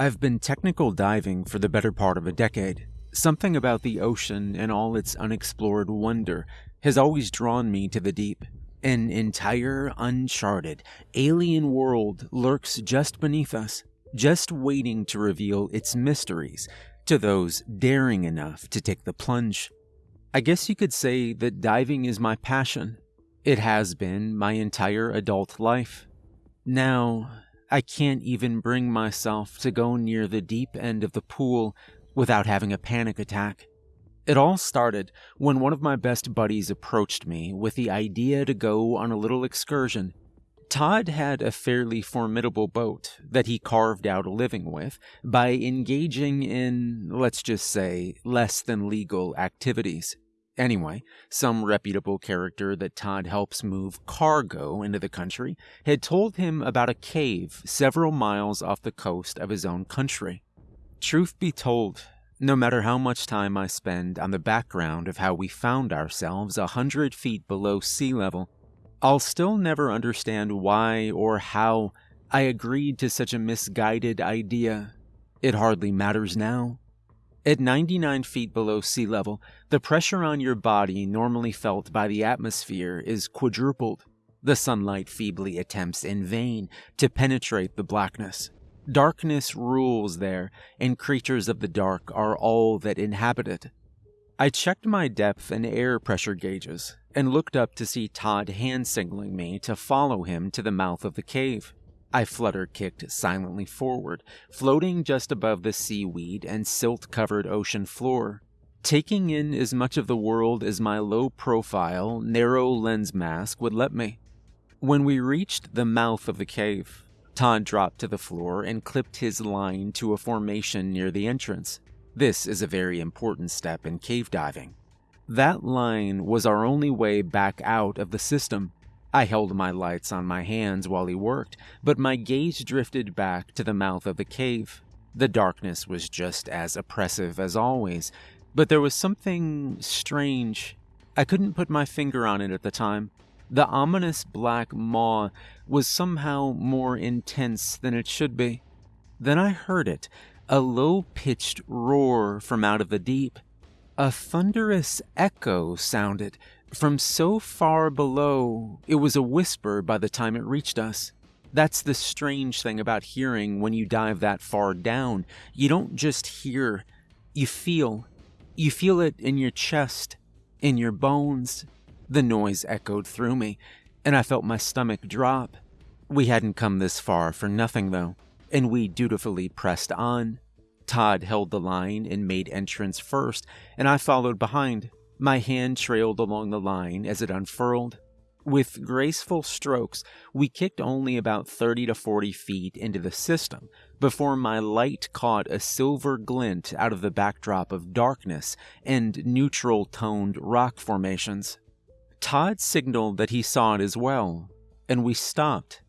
I've been technical diving for the better part of a decade. Something about the ocean and all its unexplored wonder has always drawn me to the deep. An entire, uncharted, alien world lurks just beneath us, just waiting to reveal its mysteries to those daring enough to take the plunge. I guess you could say that diving is my passion. It has been my entire adult life. Now, I can't even bring myself to go near the deep end of the pool without having a panic attack. It all started when one of my best buddies approached me with the idea to go on a little excursion. Todd had a fairly formidable boat that he carved out a living with by engaging in, let's just say, less than legal activities. Anyway, some reputable character that Todd helps move cargo into the country had told him about a cave several miles off the coast of his own country. Truth be told, no matter how much time I spend on the background of how we found ourselves a hundred feet below sea level, I'll still never understand why or how I agreed to such a misguided idea. It hardly matters now. At 99 feet below sea level, the pressure on your body normally felt by the atmosphere is quadrupled. The sunlight feebly attempts in vain to penetrate the blackness. Darkness rules there, and creatures of the dark are all that inhabit it. I checked my depth and air pressure gauges and looked up to see Todd hand signaling me to follow him to the mouth of the cave. I flutter kicked silently forward, floating just above the seaweed and silt covered ocean floor, taking in as much of the world as my low profile, narrow lens mask would let me. When we reached the mouth of the cave, Todd dropped to the floor and clipped his line to a formation near the entrance. This is a very important step in cave diving. That line was our only way back out of the system, I held my lights on my hands while he worked, but my gaze drifted back to the mouth of the cave. The darkness was just as oppressive as always, but there was something strange. I couldn't put my finger on it at the time. The ominous black maw was somehow more intense than it should be. Then I heard it, a low pitched roar from out of the deep. A thunderous echo sounded, from so far below, it was a whisper by the time it reached us. That's the strange thing about hearing when you dive that far down. You don't just hear, you feel. You feel it in your chest, in your bones. The noise echoed through me, and I felt my stomach drop. We hadn't come this far for nothing, though, and we dutifully pressed on. Todd held the line and made entrance first, and I followed behind. My hand trailed along the line as it unfurled. With graceful strokes, we kicked only about 30 to 40 feet into the system before my light caught a silver glint out of the backdrop of darkness and neutral toned rock formations. Todd signaled that he saw it as well, and we stopped.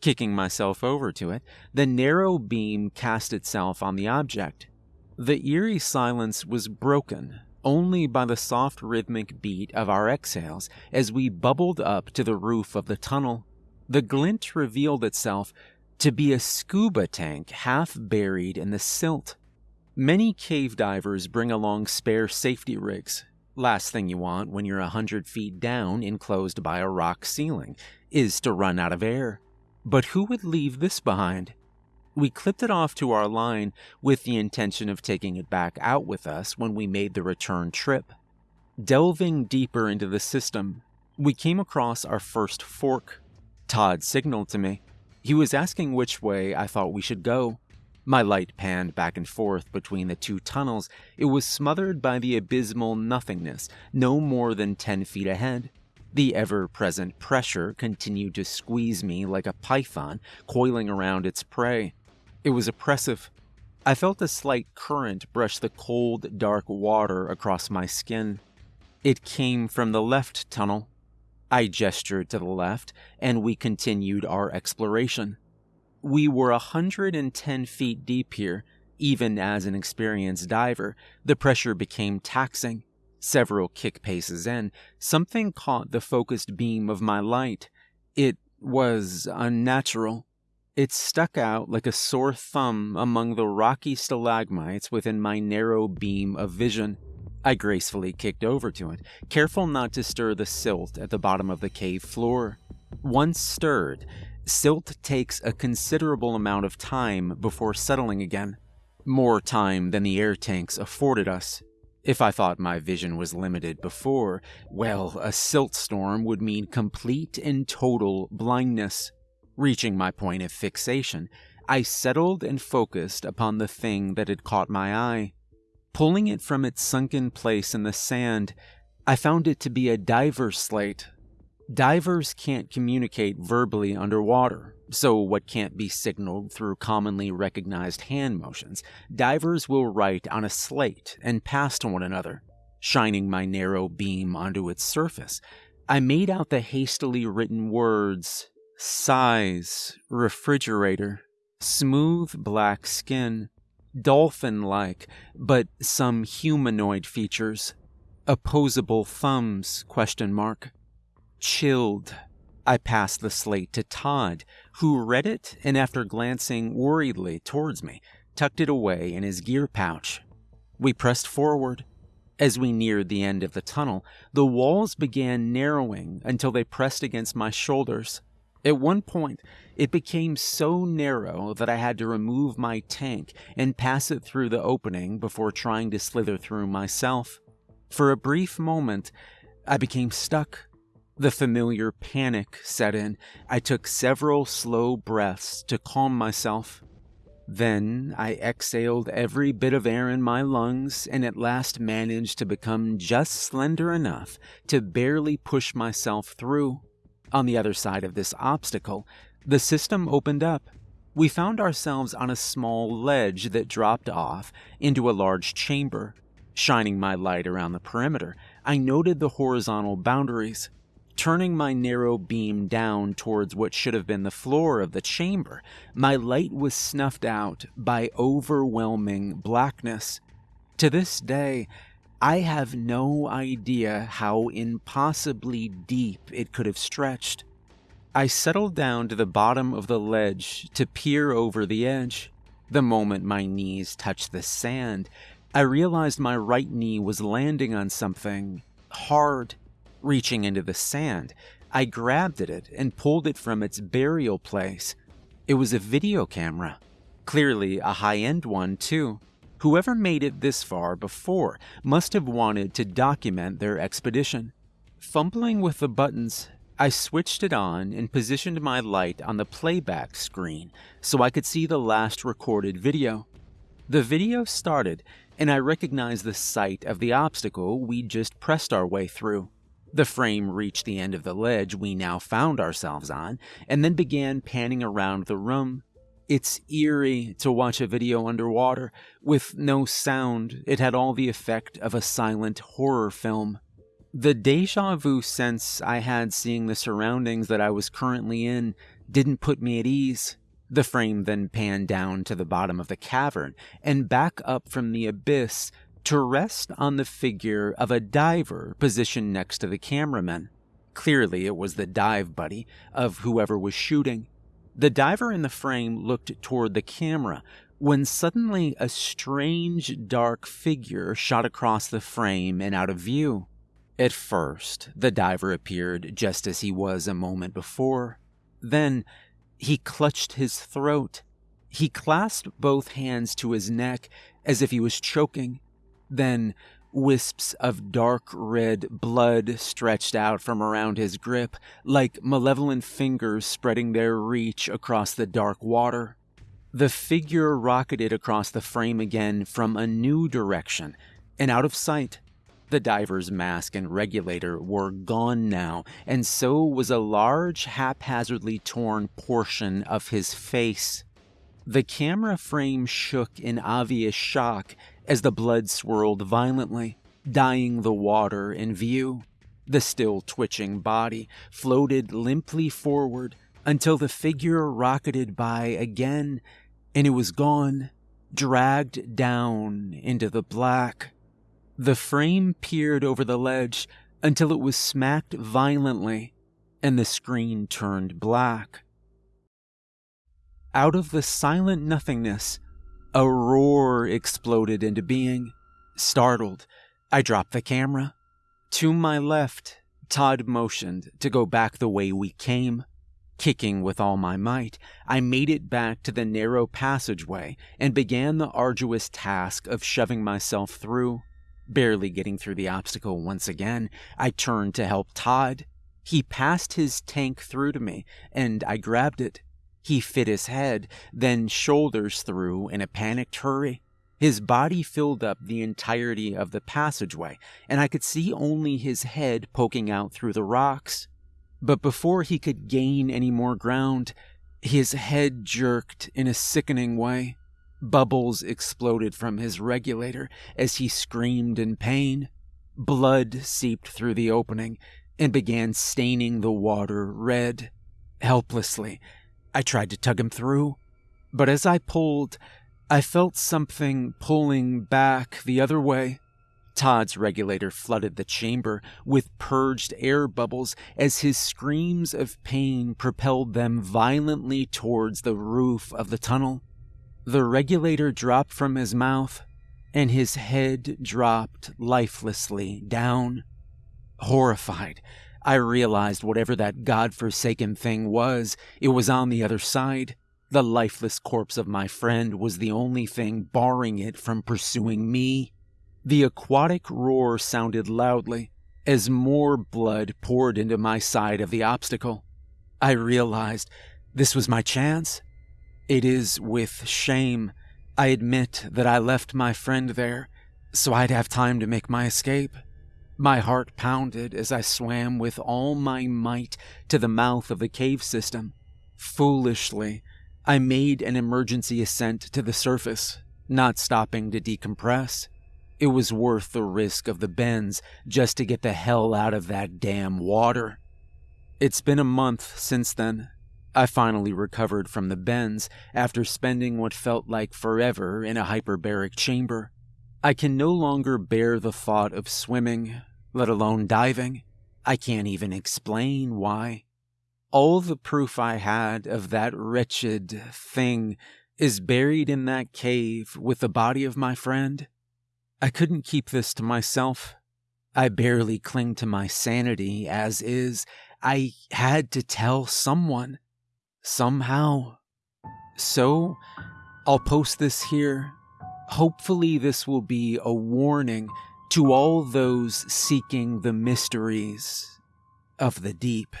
Kicking myself over to it, the narrow beam cast itself on the object. The eerie silence was broken only by the soft rhythmic beat of our exhales as we bubbled up to the roof of the tunnel. The glint revealed itself to be a scuba tank half buried in the silt. Many cave divers bring along spare safety rigs. Last thing you want when you're a hundred feet down, enclosed by a rock ceiling, is to run out of air. But who would leave this behind? We clipped it off to our line with the intention of taking it back out with us when we made the return trip. Delving deeper into the system, we came across our first fork. Todd signaled to me. He was asking which way I thought we should go. My light panned back and forth between the two tunnels. It was smothered by the abysmal nothingness, no more than 10 feet ahead. The ever present pressure continued to squeeze me like a python coiling around its prey. It was oppressive. I felt a slight current brush the cold, dark water across my skin. It came from the left tunnel. I gestured to the left, and we continued our exploration. We were a 110 feet deep here. Even as an experienced diver, the pressure became taxing. Several kick paces in, something caught the focused beam of my light. It was unnatural. It stuck out like a sore thumb among the rocky stalagmites within my narrow beam of vision. I gracefully kicked over to it, careful not to stir the silt at the bottom of the cave floor. Once stirred, silt takes a considerable amount of time before settling again. More time than the air tanks afforded us. If I thought my vision was limited before, well, a silt storm would mean complete and total blindness. Reaching my point of fixation, I settled and focused upon the thing that had caught my eye. Pulling it from its sunken place in the sand, I found it to be a diver's slate. Divers can't communicate verbally underwater, so what can't be signaled through commonly recognized hand motions, divers will write on a slate and pass to one another. Shining my narrow beam onto its surface, I made out the hastily written words size, refrigerator, smooth black skin, dolphin like, but some humanoid features. Opposable thumbs, question mark. Chilled. I passed the slate to Todd, who read it and after glancing worriedly towards me, tucked it away in his gear pouch. We pressed forward. As we neared the end of the tunnel, the walls began narrowing until they pressed against my shoulders. At one point, it became so narrow that I had to remove my tank and pass it through the opening before trying to slither through myself. For a brief moment, I became stuck. The familiar panic set in. I took several slow breaths to calm myself. Then I exhaled every bit of air in my lungs and at last managed to become just slender enough to barely push myself through. On the other side of this obstacle, the system opened up. We found ourselves on a small ledge that dropped off into a large chamber. Shining my light around the perimeter, I noted the horizontal boundaries. Turning my narrow beam down towards what should have been the floor of the chamber, my light was snuffed out by overwhelming blackness. To this day, I have no idea how impossibly deep it could have stretched. I settled down to the bottom of the ledge to peer over the edge. The moment my knees touched the sand, I realized my right knee was landing on something hard. Reaching into the sand, I grabbed at it and pulled it from its burial place. It was a video camera. Clearly a high end one, too. Whoever made it this far before must have wanted to document their expedition. Fumbling with the buttons, I switched it on and positioned my light on the playback screen so I could see the last recorded video. The video started, and I recognized the site of the obstacle we just pressed our way through. The frame reached the end of the ledge we now found ourselves on, and then began panning around the room, it's eerie to watch a video underwater. With no sound, it had all the effect of a silent horror film. The deja vu sense I had seeing the surroundings that I was currently in didn't put me at ease. The frame then panned down to the bottom of the cavern and back up from the abyss to rest on the figure of a diver positioned next to the cameraman. Clearly, it was the dive buddy of whoever was shooting. The diver in the frame looked toward the camera when suddenly a strange dark figure shot across the frame and out of view. At first, the diver appeared just as he was a moment before. Then, he clutched his throat. He clasped both hands to his neck as if he was choking. Then, Wisps of dark red blood stretched out from around his grip, like malevolent fingers spreading their reach across the dark water. The figure rocketed across the frame again from a new direction and out of sight. The diver's mask and regulator were gone now, and so was a large, haphazardly torn portion of his face. The camera frame shook in obvious shock as the blood swirled violently, dyeing the water in view. The still twitching body floated limply forward until the figure rocketed by again, and it was gone, dragged down into the black. The frame peered over the ledge until it was smacked violently, and the screen turned black. out of the silent nothingness, a roar exploded into being. Startled, I dropped the camera. To my left, Todd motioned to go back the way we came. Kicking with all my might, I made it back to the narrow passageway and began the arduous task of shoving myself through. Barely getting through the obstacle once again, I turned to help Todd. He passed his tank through to me, and I grabbed it. He fit his head, then shoulders through in a panicked hurry. His body filled up the entirety of the passageway, and I could see only his head poking out through the rocks. But before he could gain any more ground, his head jerked in a sickening way. Bubbles exploded from his regulator as he screamed in pain. Blood seeped through the opening and began staining the water red. Helplessly, I tried to tug him through, but as I pulled, I felt something pulling back the other way. Todd's regulator flooded the chamber with purged air bubbles as his screams of pain propelled them violently towards the roof of the tunnel. The regulator dropped from his mouth, and his head dropped lifelessly down. Horrified, I realized whatever that god-forsaken thing was, it was on the other side. The lifeless corpse of my friend was the only thing barring it from pursuing me. The aquatic roar sounded loudly as more blood poured into my side of the obstacle. I realized this was my chance. It is with shame I admit that I left my friend there so I'd have time to make my escape. My heart pounded as I swam with all my might to the mouth of the cave system. Foolishly, I made an emergency ascent to the surface, not stopping to decompress. It was worth the risk of the bends just to get the hell out of that damn water. It's been a month since then. I finally recovered from the bends after spending what felt like forever in a hyperbaric chamber. I can no longer bear the thought of swimming, let alone diving. I can't even explain why. All the proof I had of that wretched thing is buried in that cave with the body of my friend. I couldn't keep this to myself. I barely cling to my sanity as is. I had to tell someone. Somehow. So, I'll post this here Hopefully, this will be a warning to all those seeking the mysteries of the deep.